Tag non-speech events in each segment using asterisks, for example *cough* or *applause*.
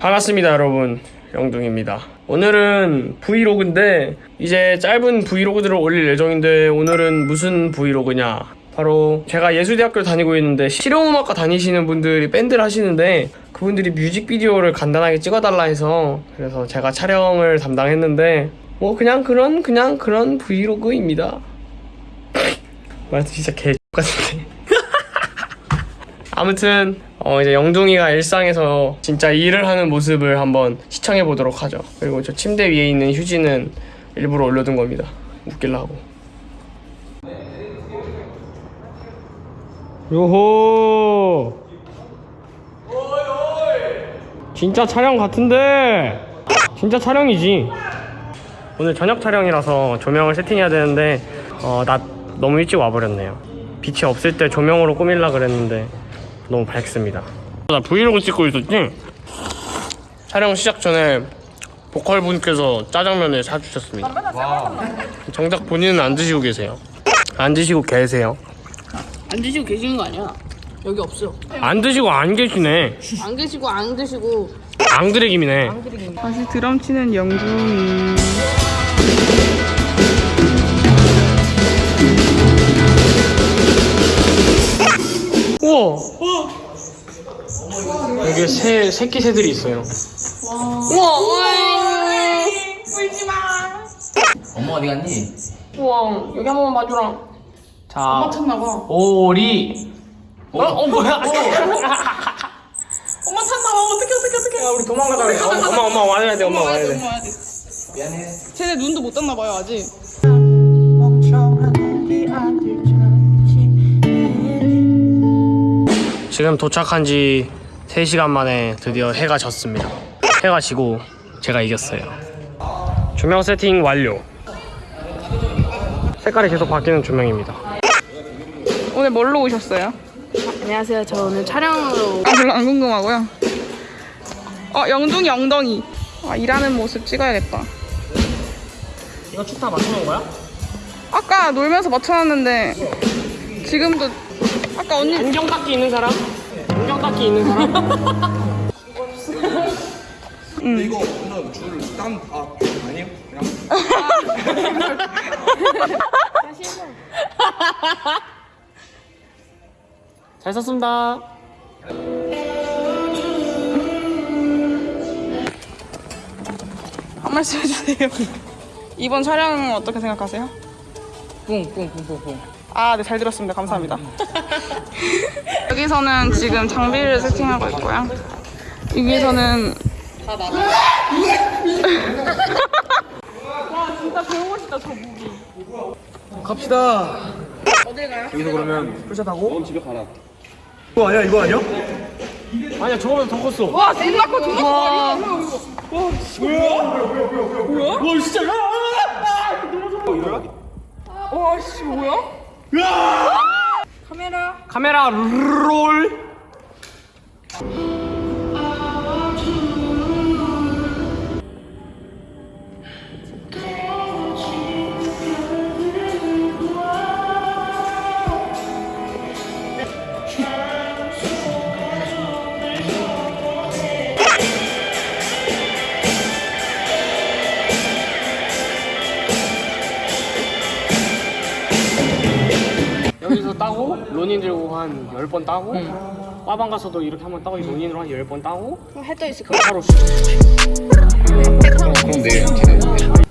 반갑습니다 여러분. 영둥입니다. 오늘은 브이로그인데 이제 짧은 브이로그들을 올릴 예정인데 오늘은 무슨 브이로그냐? 바로 제가 예술대학교를 다니고 있는데 실용음악과 다니시는 분들이 밴드를 하시는데 그분들이 뮤직비디오를 간단하게 찍어달라 해서 그래서 제가 촬영을 담당했는데 뭐 그냥 그런 그냥 그런 브이로그입니다. *laughs* 말도 진짜 개 같은데. *laughs* 아무튼 어 이제 영둥이가 일상에서 진짜 일을 하는 모습을 한번 시청해 보도록 하죠. 그리고 저 침대 위에 있는 휴지는 일부러 올려둔 겁니다. 웃기려고. 요호. 진짜 촬영 같은데. 진짜 촬영이지. 오늘 저녁 촬영이라서 조명을 세팅해야 되는데 어, 낮 너무 일찍 와버렸네요. 빛이 없을 때 조명으로 꾸밀라 그랬는데 너무 밝습니다. 나 브이로그 찍고 있었지? 촬영 시작 전에 보컬 분께서 짜장면을 사주셨습니다. 정작 본인은 안 드시고 계세요. 안 드시고 계세요. 안 드시고 계시는 거 아니야? 여기 없어. 안 드시고 안 계시네. 안 계시고 안 드시고 앙드레김이네. 다시 드럼 치는 영중이 여기에 새 새끼 새들이 있어요. 우와 엄마 어디 갔니? 우와 여기 한 번만 봐주라. 자, 찾나 봐. 오리. 어, 어 뭐야? 엄마 찾나 봐. 어떻게 어떻게 어떻게. 야, 우리 도망가자. 그래. 어, 엄마, 엄마 와야 돼. 엄마 와야 돼. 와야 돼. 미안해. 쟤네 눈도 못 떴나 봐요 아직. 지금 도착한 지 3시간 만에 드디어 해가 졌습니다. 해가 지고 제가 이겼어요. 조명 세팅 완료. 색깔이 계속 바뀌는 조명입니다. 오늘 뭘로 오셨어요? 안녕하세요. 저 오늘 촬영으로 아 별로 안 궁금하고요 어 영둥이 엉덩이 아 일하는 모습 찍어야겠다 이거 축타 맞춰놓은 거야? 아까 놀면서 맞춰놨는데 지금도 아까 언니 안경 닦기 있는 사람? 닦기 있는 사람? *laughs* 이거 오늘 줄땀 아, 아니에요? 그냥 *laughs* 잘 썼습니다. 한 말씀 해주세요 이번 촬영 어떻게 생각하세요? 뿡뿡뿡뿡뿡. 아, 네, 잘 들었습니다. 감사합니다. *laughs* 여기서는 지금 장비를 세팅하고 있고요. 여기서는 다 나가. 갑시다. 어딜 가요? 여기서 그러면 풀샷하고 넌 집에 가라. 이거 아니야? 이거 아니야? 아니야, 저거보다 더 컸어. 와, 생각고 존나 와 진짜. 와, 씨, 뭐야? 카메라. 카메라 롤. 번 따고 빠방 가서도 이렇게 한 번 따고 로닌으로 한 10번 따고 해떠 있을 그럼 바로 그럼 내일 지나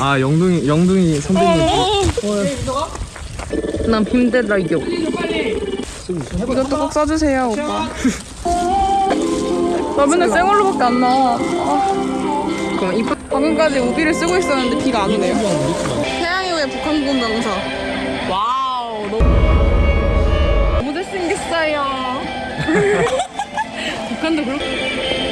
아 영둥이 영둥이 선배님 난 힘들다 이거. 이것도 꼭 써주세요, 오빠. *laughs* 나 맨날 생얼로밖에 안 나와. 아. 그럼 이 방금까지 우비를 쓰고 있었는데 비가 안 오네요. 태양의 후예 북한군 병사. 와우, 너무, 너무 잘생겼어요. *laughs* 북한도 그렇고.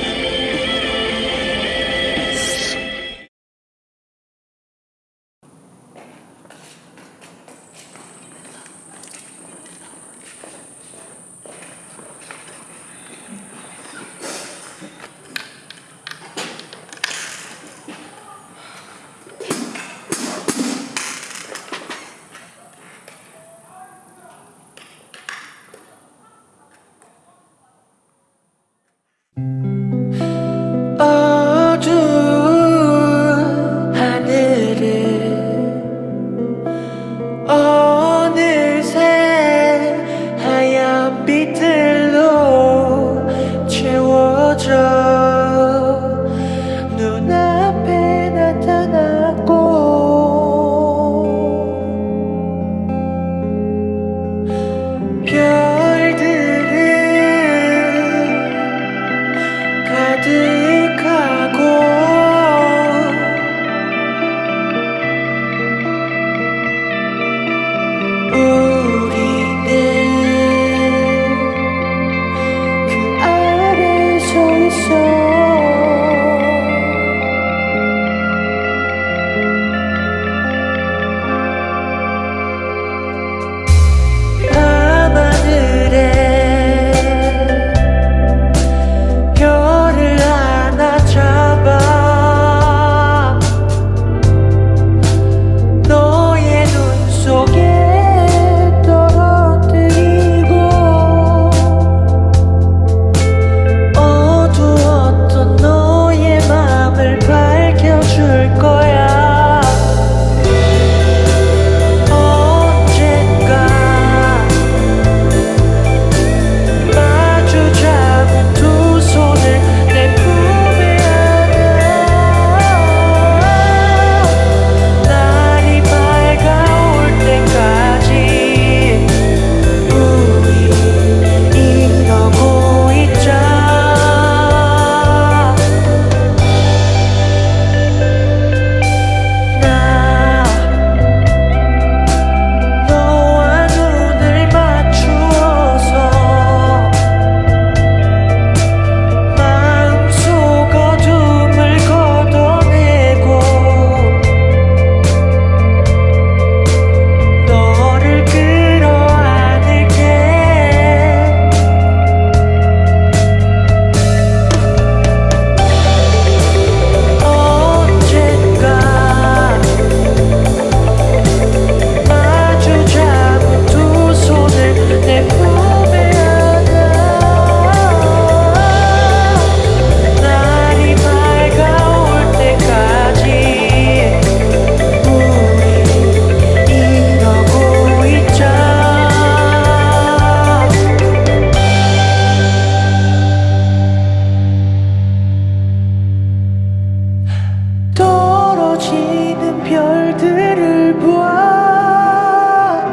떨어지는 별들을 보아.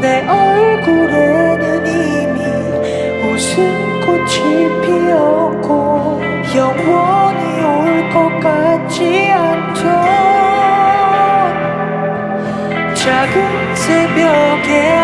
내 얼굴에는 이미 웃음꽃이 피었고 영원히 올 것 같지 않던 작은 새벽의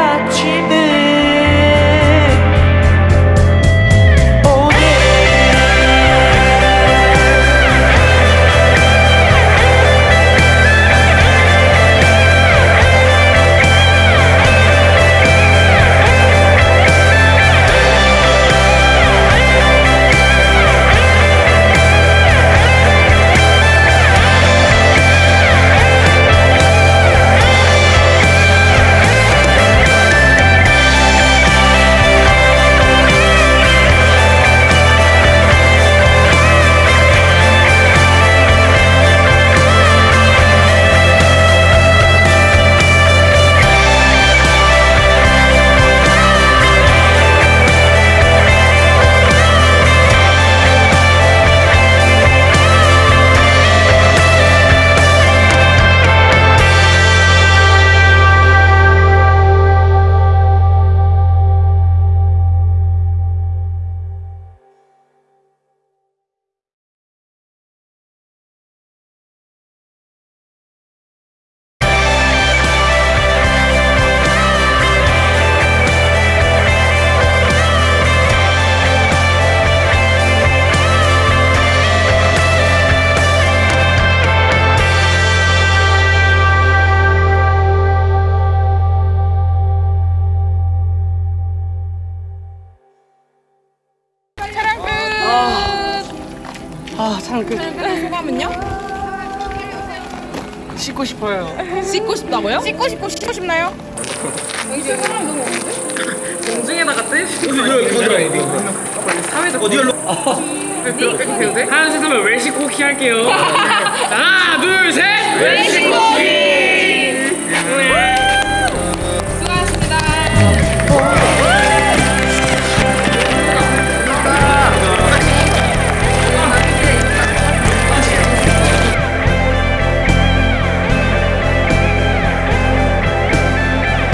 아 촬영 끝 소감은요? 씻고 싶어요 씻고 싶다고요? 씻고 싶고 씻고 싶나요? 여기 지금 사람 너무 없는데? 공중에다가 떼시고 사회에서 어디로 하얀색 하면 웰시 쿠키 할게요 하나 둘셋 웰시 쿠키